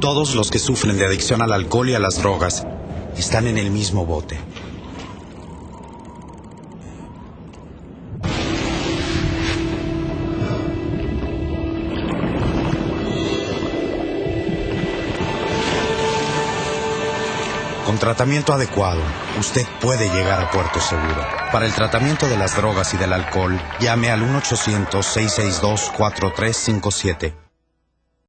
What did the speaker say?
Todos los que sufren de adicción al alcohol y a las drogas están en el mismo bote. Con tratamiento adecuado, usted puede llegar a puerto seguro. Para el tratamiento de las drogas y del alcohol, llame al 1-800-662-4357